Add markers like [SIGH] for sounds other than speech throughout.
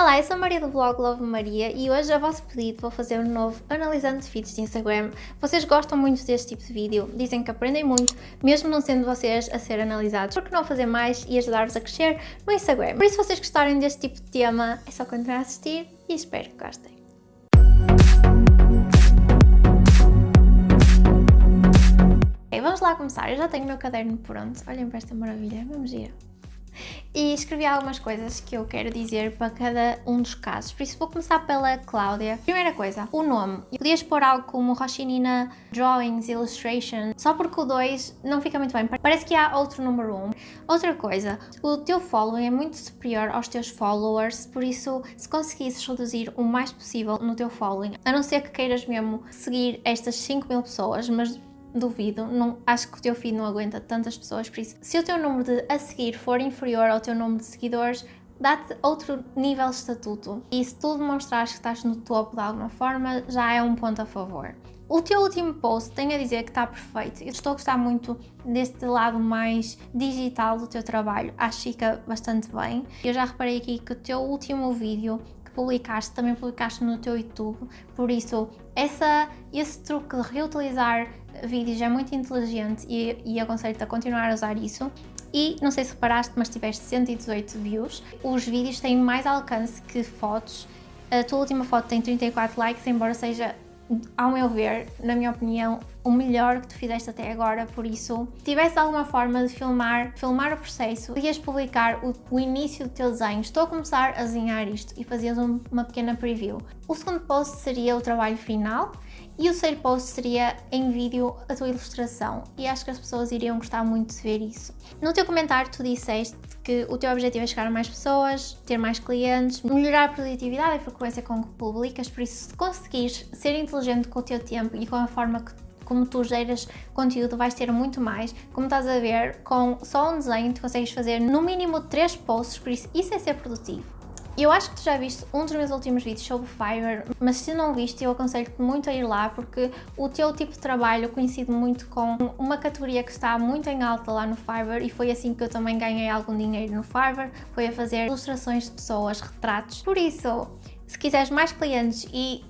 Olá, eu sou a Maria do blog Love Maria e hoje, a vosso pedido, vou fazer um novo analisando feeds de Instagram. Vocês gostam muito deste tipo de vídeo, dizem que aprendem muito, mesmo não sendo vocês a ser analisados. Por que não fazer mais e ajudar-vos a crescer no Instagram? Por isso, se vocês gostarem deste tipo de tema, é só continuar a assistir e espero que gostem. Okay, vamos lá começar. Eu já tenho o meu caderno pronto. Olhem para esta maravilha, vamos ir e escrevi algumas coisas que eu quero dizer para cada um dos casos. Por isso vou começar pela Cláudia. Primeira coisa, o nome. Podias pôr algo como Roshinina Drawings, Illustration, só porque o 2 não fica muito bem. Parece que há outro número 1. Um. Outra coisa, o teu following é muito superior aos teus followers, por isso se conseguisses reduzir o mais possível no teu following, a não ser que queiras mesmo seguir estas 5 mil pessoas, mas duvido, não, acho que o teu feed não aguenta tantas pessoas, por isso, se o teu número de a seguir for inferior ao teu número de seguidores, dá-te outro nível de estatuto. E se tu demonstrares que estás no topo de alguma forma, já é um ponto a favor. O teu último post tem a dizer que está perfeito. Eu estou a gostar muito deste lado mais digital do teu trabalho. Acho que fica bastante bem. Eu já reparei aqui que o teu último vídeo que publicaste, também publicaste no teu YouTube. Por isso, essa, esse truque de reutilizar vídeos é muito inteligente e, e aconselho-te a continuar a usar isso. E não sei se reparaste, mas tiveste 118 views. Os vídeos têm mais alcance que fotos. A tua última foto tem 34 likes, embora seja, ao meu ver, na minha opinião, o melhor que tu fizeste até agora, por isso, se tivesse alguma forma de filmar, filmar o processo, podias publicar o, o, início do teu desenho, estou a começar a desenhar isto e fazias um, uma pequena preview. O segundo post seria o trabalho final e o terceiro post seria em vídeo a tua ilustração e acho que as pessoas iriam gostar muito de ver isso. No teu comentário tu disseste que o teu objetivo é chegar a mais pessoas, ter mais clientes, melhorar a produtividade e a frequência com que publicas, por isso se conseguires ser inteligente com o teu tempo e com a forma que como tu geras conteúdo vais ter muito mais. Como estás a ver, com só um desenho tu consegues fazer no mínimo 3 posts, por isso isso é ser produtivo. Eu acho que tu já viste um dos meus últimos vídeos sobre Fiverr, mas se não viste eu aconselho-te muito a ir lá porque o teu tipo de trabalho coincide muito com uma categoria que está muito em alta lá no Fiverr e foi assim que eu também ganhei algum dinheiro no Fiverr, foi a fazer ilustrações de pessoas, retratos. Por isso, se quiseres mais clientes e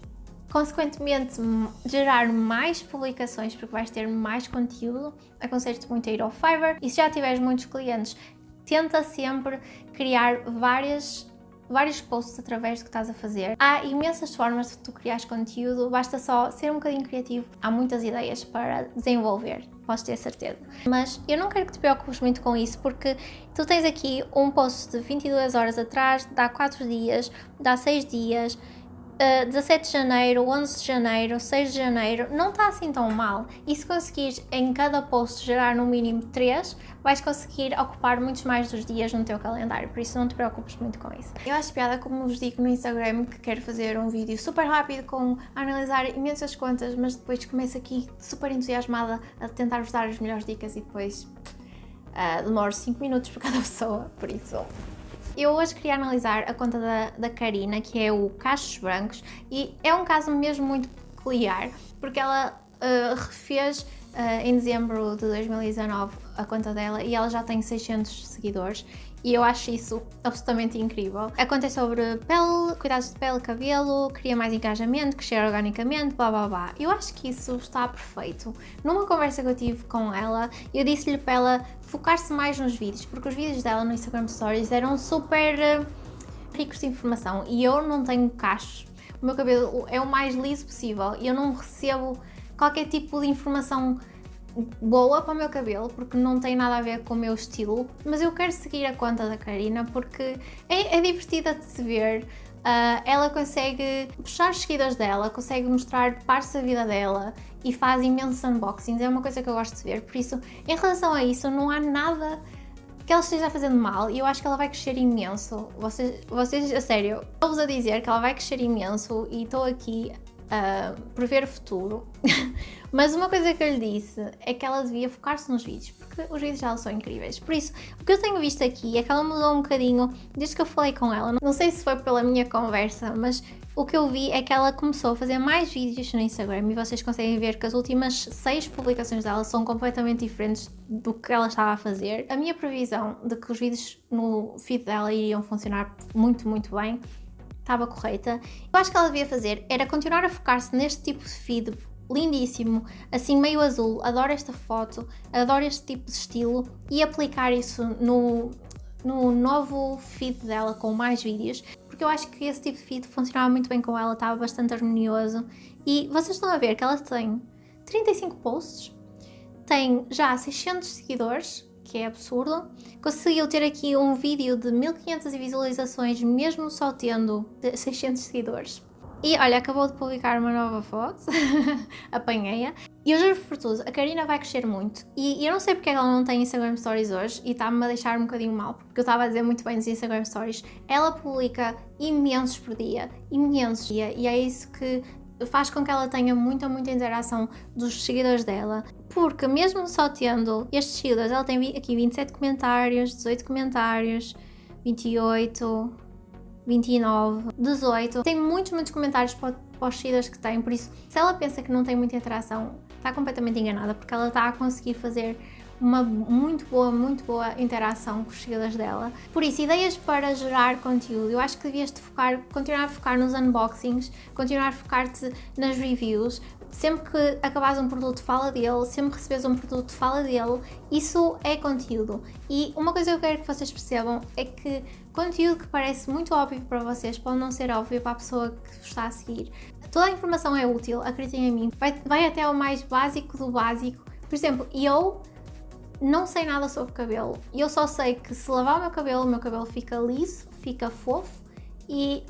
consequentemente gerar mais publicações porque vais ter mais conteúdo, aconselho-te muito a ir ao Fiverr e se já tiveres muitos clientes, tenta sempre criar várias vários posts através do que estás a fazer. Há imensas formas de tu criares conteúdo, basta só ser um bocadinho criativo. Há muitas ideias para desenvolver, podes ter certeza. Mas eu não quero que te preocupes muito com isso, porque tu tens aqui um post de 22 horas atrás, dá 4 dias, dá 6 dias, uh, eh, 17 de janeiro, 11 de janeiro, 6 de janeiro, não está assim tão mal. E se conseguires em cada post gerar no mínimo 3, vais conseguir ocupar muitos mais dos dias no teu calendário, por isso não te preocupes muito com isso. Eu acho piada como vos digo no Instagram que quero fazer um vídeo super rápido com analisar imensas contas, mas depois começo aqui super entusiasmada a tentar vos dar as melhores dicas e depois uh, demoro 5 minutos por cada pessoa, por isso eu hoje queria analisar a conta da, da Karina, que é o Cachos Brancos, e é um caso mesmo muito peculiar, porque ela uh, refez em dezembro de 2019 a conta dela e ela já tem 600 seguidores e eu acho isso absolutamente incrível. A conta é sobre pele, cuidados de pele, cabelo, cria mais engajamento, crescer organicamente, blá blá blá. Eu acho que isso está perfeito. Numa conversa que eu tive com ela, eu disse-lhe para ela focar-se mais nos vídeos, porque os vídeos dela no Instagram Stories eram super uh, ricos de informação e eu não tenho cachos. O meu cabelo é o mais liso possível e eu não recebo qualquer tipo de informação boa para o meu cabelo, porque não tem nada a ver com o meu estilo, mas eu quero seguir a conta da Karina porque é, é divertida de se ver, uh, ela consegue puxar os seguidores dela, consegue mostrar partes da vida dela e faz imensos unboxings, é uma coisa que eu gosto de ver, por isso, em relação a isso, não há nada que ela esteja fazendo mal e eu acho que ela vai crescer imenso. Vocês, vocês a sério, estou-vos a dizer que ela vai crescer imenso e estou aqui a prever o futuro. [LAUGHS] Mas uma coisa que eu lhe disse é que ela devia focar-se nos vídeos, porque os vídeos dela são incríveis. Por isso, o que eu tenho visto aqui é que ela mudou um bocadinho desde que eu falei com ela. Não sei se foi pela minha conversa, mas o que eu vi é que ela começou a fazer mais vídeos no Instagram e vocês conseguem ver que as últimas seis publicações dela são completamente diferentes do que ela estava a fazer. A minha previsão de que os vídeos no feed dela iriam funcionar muito, muito bem estava correta. Eu acho que ela devia fazer era continuar a focar-se neste tipo de feed lindíssimo, assim meio azul, adoro esta foto, adoro este tipo de estilo e aplicar isso no, no novo feed dela com mais vídeos, porque eu acho que esse tipo de feed funcionava muito bem com ela, estava bastante harmonioso e vocês estão a ver que ela tem 35 posts, tem já 600 seguidores, que é absurdo. Conseguiu ter aqui um vídeo de 1500 visualizações, mesmo só tendo 600 seguidores. E olha, acabou de publicar uma nova foto, [LAUGHS] apanhei-a. E eu juro por tudo, a Karina vai crescer muito. E, eu não sei porque ela não tem Instagram Stories hoje e está-me a deixar um bocadinho mal, porque eu estava a dizer muito bem nos Instagram Stories. Ela publica imensos por dia, imensos dia, e é isso que faz com que ela tenha muita, muita interação dos seguidores dela. Porque mesmo só tendo estes seguidores, ela tem aqui 27 comentários, 18 comentários, 28, 29, 18. Tem muitos, muitos comentários para, para os seguidores que tem, por isso, se ela pensa que não tem muita interação, está completamente enganada, porque ela está a conseguir fazer uma muito boa, muito boa interação com os seguidores dela. Por isso, ideias para gerar conteúdo. Eu acho que devias -te focar, continuar a focar nos unboxings, continuar a focar-te nas reviews. Sempre que acabares um produto, fala dele. Sempre que recebes um produto, fala dele. Isso é conteúdo. E uma coisa que eu quero que vocês percebam é que conteúdo que parece muito óbvio para vocês pode não ser óbvio para a pessoa que vos está a seguir. Toda a informação é útil, acreditem em mim. Vai, vai até ao mais básico do básico. Por exemplo, eu não sei nada sobre cabelo. Eu só sei que se lavar o meu cabelo, o meu cabelo fica liso, fica fofo e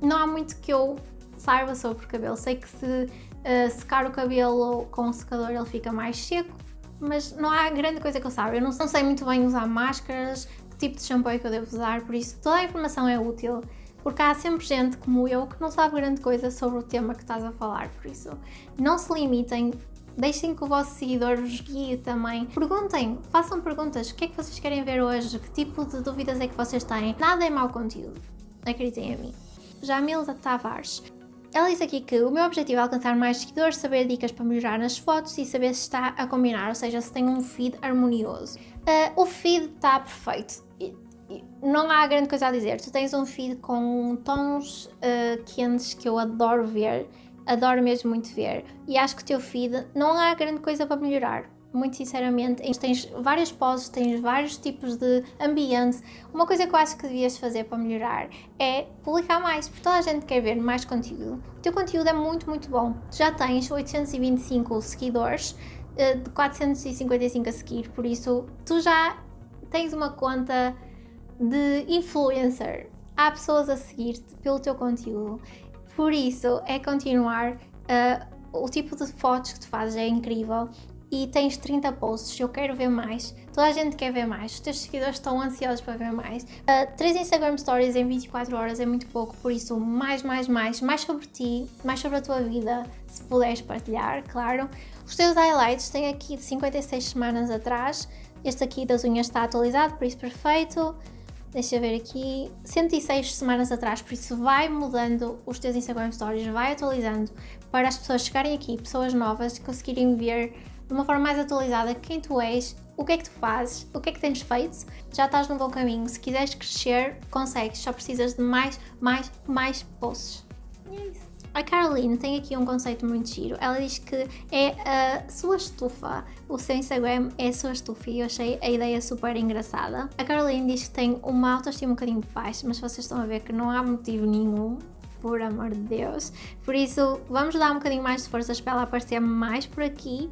não há muito que eu saiba sobre cabelo. Sei que se uh, secar o cabelo com o secador ele fica mais seco, mas não há grande coisa que eu saiba. Eu não, não sei muito bem usar máscaras, que tipo de shampoo é que eu devo usar, por isso toda a informação é útil porque há sempre gente como eu que não sabe grande coisa sobre o tema que estás a falar, por isso não se limitem, Deixem que o vosso seguidor vos guie também. Perguntem, façam perguntas. O que é que vocês querem ver hoje? Que tipo de dúvidas é que vocês têm? Nada é mau conteúdo. Acreditem em mim. Jamilda Tavares. Ela diz aqui que o meu objetivo é alcançar mais seguidores, saber dicas para melhorar nas fotos e saber se está a combinar, ou seja, se tem um feed harmonioso. Uh, o feed está perfeito. Não há grande coisa a dizer. Tu tens um feed com tons uh, quentes que eu adoro ver adoro mesmo muito ver. E acho que o teu feed não há grande coisa para melhorar. Muito sinceramente, tens várias poses, tens vários tipos de ambiente. Uma coisa que eu acho que devias fazer para melhorar é publicar mais, porque toda a gente quer ver mais conteúdo. O teu conteúdo é muito, muito bom. Já tens 825 seguidores, eh, de 455 a seguir, por isso tu já tens uma conta de influencer. Há pessoas a seguir-te pelo teu conteúdo por isso, é continuar. Uh, o tipo de fotos que tu fazes é incrível e tens 30 posts, eu quero ver mais, toda a gente quer ver mais, os teus seguidores estão ansiosos para ver mais. Uh, 3 Instagram Stories em 24 horas é muito pouco, por isso mais, mais, mais, mais sobre ti, mais sobre a tua vida, se puderes partilhar, claro. Os teus highlights têm aqui de 56 semanas atrás, este aqui das unhas está atualizado, por isso perfeito deixa eu ver aqui, 106 semanas atrás, por isso vai mudando os teus Instagram Stories, vai atualizando para as pessoas chegarem aqui, pessoas novas, conseguirem ver de uma forma mais atualizada quem tu és, o que é que tu fazes, o que é que tens feito, já estás no bom caminho. Se quiseres crescer, consegues, só precisas de mais, mais, mais posts. E é isso. A Caroline tem aqui um conceito muito giro. Ela diz que é a sua estufa. O seu Instagram é a sua estufa e eu achei a ideia super engraçada. A Caroline diz que tem uma autoestima um bocadinho baixa, mas vocês estão a ver que não há motivo nenhum por amor de Deus. Por isso, vamos dar um bocadinho mais de forças para ela aparecer mais por aqui.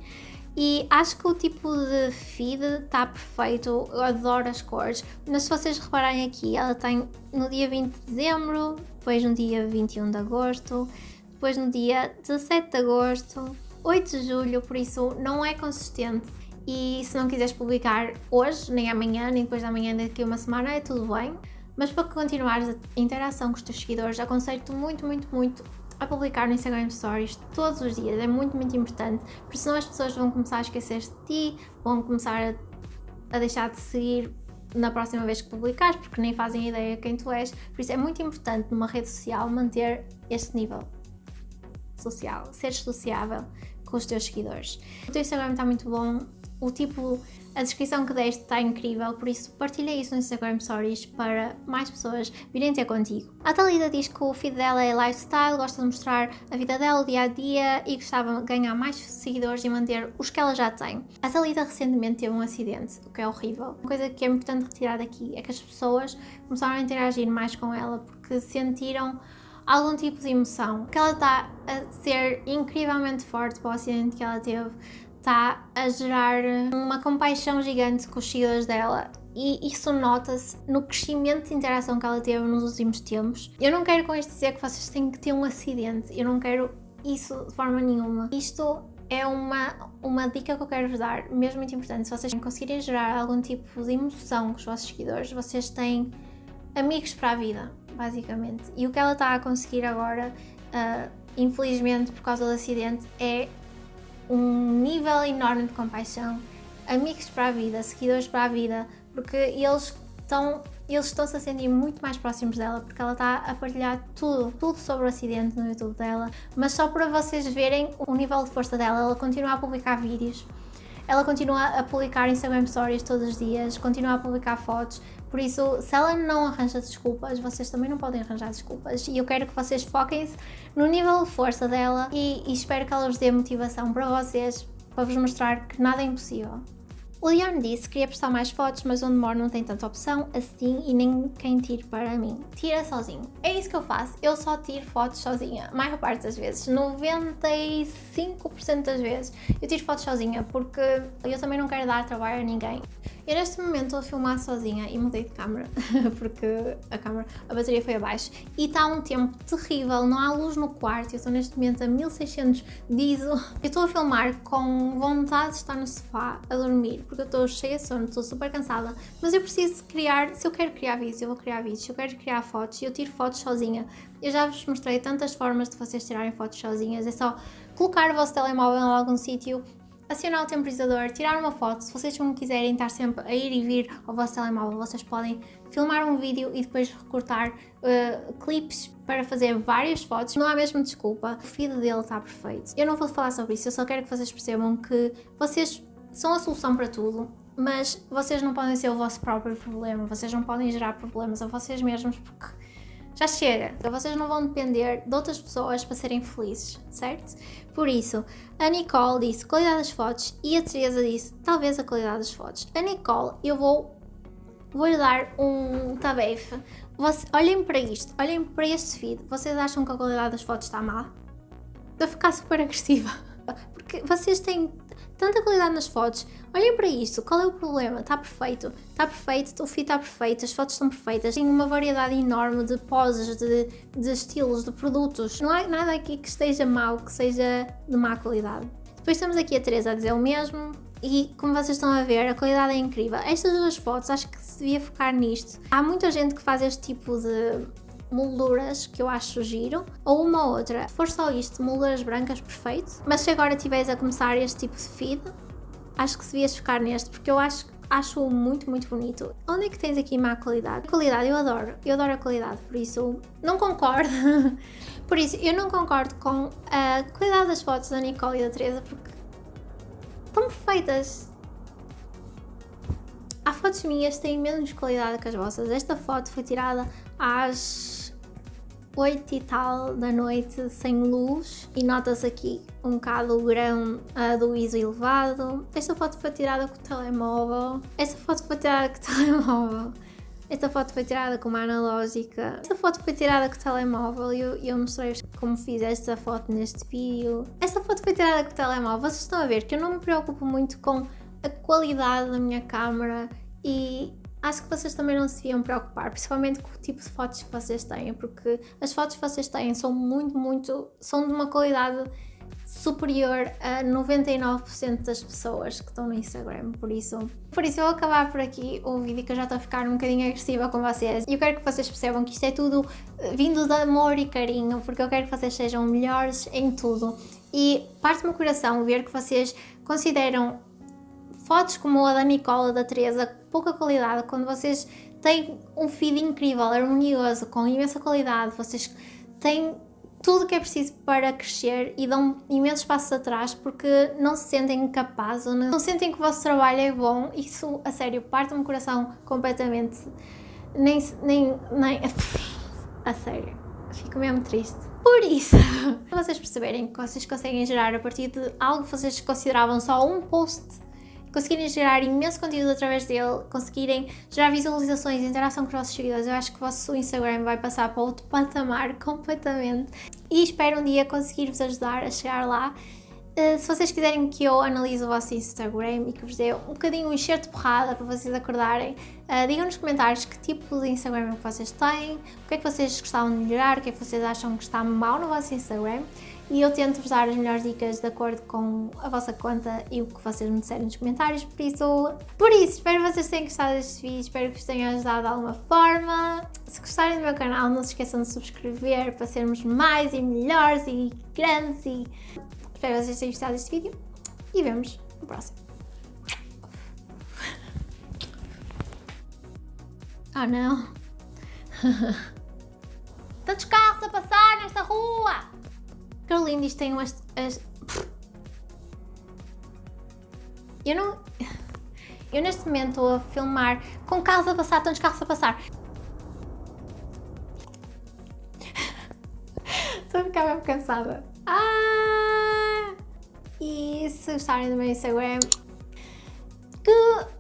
E acho que o tipo de feed está perfeito, eu adoro as cores. Mas se vocês repararem aqui, ela tem no dia 20 de dezembro, depois no dia 21 de agosto, depois no dia 17 de agosto, 8 de julho, por isso não é consistente. E se não quiseres publicar hoje, nem amanhã, nem depois da manhã, daqui a uma semana, é tudo bem. Mas para continuares a interação com os teus seguidores, aconselho-te muito, muito, muito a publicar no Instagram Stories todos os dias. É muito, muito importante, porque senão as pessoas vão começar a esquecer-se de ti, vão começar a, a deixar de seguir na próxima vez que publicares, porque nem fazem ideia quem tu és. Por isso é muito importante numa rede social manter este nível social, ser sociável com os teus seguidores. O teu Instagram está muito bom, o tipo a descrição que deste está incrível, por isso partilha isso no Instagram Stories para mais pessoas virem ter contigo. A Thalita diz que o feed dela é lifestyle, gosta de mostrar a vida dela, o dia a dia e gostava de ganhar mais seguidores e manter os que ela já tem. A Thalita recentemente teve um acidente, o que é horrível. Uma coisa que é importante retirar daqui é que as pessoas começaram a interagir mais com ela porque sentiram algum tipo de emoção. Que ela está a ser incrivelmente forte para o acidente que ela teve está a gerar uma compaixão gigante com os seguidores dela e isso nota-se no crescimento de interação que ela teve nos últimos tempos. Eu não quero com isto dizer que vocês têm que ter um acidente, eu não quero isso de forma nenhuma. Isto é uma, uma dica que eu quero vos dar, mesmo muito importante. Se vocês conseguirem gerar algum tipo de emoção com os vossos seguidores, vocês têm amigos para a vida, basicamente. E o que ela está a conseguir agora, uh, infelizmente por causa do acidente, é um nível enorme de compaixão, amigos para a vida, seguidores para a vida, porque eles estão eles estão-se a sentir muito mais próximos dela porque ela está a partilhar tudo, tudo sobre o acidente no YouTube dela, mas só para vocês verem o nível de força dela, ela continua a publicar vídeos, ela continua a publicar Instagram Stories todos os dias, continua a publicar fotos, por isso, se ela não arranja desculpas, vocês também não podem arranjar desculpas. E eu quero que vocês foquem-se no nível de força dela e, e espero que ela vos dê motivação para vocês, para vos mostrar que nada é impossível. O Leon disse que queria postar mais fotos, mas onde moro não tem tanta opção assim e nem quem tire para mim. Tira sozinho. É isso que eu faço, eu só tiro fotos sozinha, a maior parte das vezes, 95% das vezes eu tiro fotos sozinha porque eu também não quero dar trabalho a ninguém. Eu neste momento estou a filmar sozinha e mudei de câmera [LAUGHS] porque a câmera, a bateria foi abaixo e está um tempo terrível, não há luz no quarto, eu estou neste momento a 1600 de ISO. Eu estou a filmar com vontade de estar no sofá a dormir porque eu estou cheia de sono, estou super cansada, mas eu preciso criar, se eu quero criar vídeos, eu vou criar vídeos, se eu quero criar fotos, eu tiro fotos sozinha. Eu já vos mostrei tantas formas de vocês tirarem fotos sozinhas, é só colocar o vosso telemóvel em algum sítio, acionar o temporizador, tirar uma foto. Se vocês não quiserem estar sempre a ir e vir ao vosso telemóvel, vocês podem filmar um vídeo e depois recortar uh, clipes para fazer várias fotos. Não há mesmo desculpa, o feed dele está perfeito. Eu não vou falar sobre isso, eu só quero que vocês percebam que vocês são a solução para tudo, mas vocês não podem ser o vosso próprio problema, vocês não podem gerar problemas a vocês mesmos porque já chega. Vocês não vão depender de outras pessoas para serem felizes, certo? Por isso, a Nicole disse qualidade das fotos e a Teresa disse talvez a qualidade das fotos. A Nicole, eu vou vou-lhe dar um tabefe. Você, olhem para isto, olhem para este feed. Vocês acham que a qualidade das fotos está má? Estou a ficar super agressiva. Porque vocês têm tanta qualidade nas fotos. Olhem para isto, qual é o problema? Está perfeito, está perfeito, o feed está perfeito, as fotos estão perfeitas, tem uma variedade enorme de poses, de, de estilos, de produtos. Não há nada aqui que esteja mau, que seja de má qualidade. Depois temos aqui a Teresa a dizer o mesmo, e como vocês estão a ver, a qualidade é incrível. Estas duas fotos, acho que se devia focar nisto. Há muita gente que faz este tipo de molduras que eu acho giro, ou uma outra, for só isto, molduras brancas, perfeito, mas se agora estiveres a começar este tipo de feed, acho que devias ficar neste, porque eu acho acho muito, muito bonito. Onde é que tens aqui má qualidade? Qualidade, eu adoro, eu adoro a qualidade, por isso não concordo. [LAUGHS] por isso, eu não concordo com a qualidade das fotos da Nicole e da Teresa, porque estão perfeitas. Há fotos minhas que têm menos qualidade que as vossas. Esta foto foi tirada às 8 e tal da noite sem luz e nota-se aqui um bocado o grão uh, do ISO elevado. Esta foto foi tirada com o telemóvel. Esta foto foi tirada com o [LAUGHS] telemóvel. Esta foto foi tirada com uma analógica. Esta foto foi tirada com o telemóvel e eu, eu mostrei-vos como fiz esta foto neste vídeo. Esta foto foi tirada com o telemóvel. Vocês estão a ver que eu não me preocupo muito com a qualidade da minha câmera e acho que vocês também não se deviam preocupar, principalmente com o tipo de fotos que vocês têm, porque as fotos que vocês têm são muito, muito, são de uma qualidade superior a 99% das pessoas que estão no Instagram, por isso... Por isso eu vou acabar por aqui o vídeo que eu já estou a ficar um bocadinho agressiva com vocês. E eu quero que vocês percebam que isto é tudo eh, vindo de amor e carinho, porque eu quero que vocês sejam melhores em tudo. E parte-me o coração ver que vocês consideram fotos como a da Nicola, da Teresa, pouca qualidade, quando vocês têm um feed incrível, harmonioso, com imensa qualidade, vocês têm tudo que é preciso para crescer e dão imensos passos atrás porque não se sentem capazes ou não sentem que o vosso trabalho é bom. Isso, a sério, parte-me o coração completamente. Nem, nem, nem. [LAUGHS] A sério, fico mesmo triste. Por isso, [LAUGHS] para vocês perceberem que vocês conseguem gerar a partir de algo que vocês consideravam só um post conseguirem gerar imenso conteúdo através dele, conseguirem gerar visualizações e interação com os vossos seguidores, eu acho que o vosso Instagram vai passar para outro patamar [LAUGHS] completamente e espero um dia conseguir-vos ajudar a chegar lá. Uh, se vocês quiserem que eu analise o vosso Instagram e que vos dê um bocadinho um enxerto de porrada para vocês acordarem, uh, digam nos comentários que tipo de Instagram é que vocês têm, o que é que vocês gostavam de melhorar, o que é que vocês acham que está mal no vosso Instagram e eu tento vos dar as melhores dicas de acordo com a vossa conta e o que vocês me disserem nos comentários, por isso, por isso, espero que vocês tenham gostado deste vídeo, espero que vos tenha ajudado de alguma forma. Se gostarem do meu canal, não se esqueçam de subscrever para sermos mais e melhores e grandes e... Espero que vocês tenham gostado deste vídeo e vemos no próximo. Oh não! [LAUGHS] Tantos carros a passar nesta rua! Carolina, isto tem umas... As... Eu não... Eu neste momento estou a filmar com carros a passar, tantos carros a passar. [LAUGHS] Estou a ficar mesmo cansada. Ah! E se gostarem do meu Instagram... Que...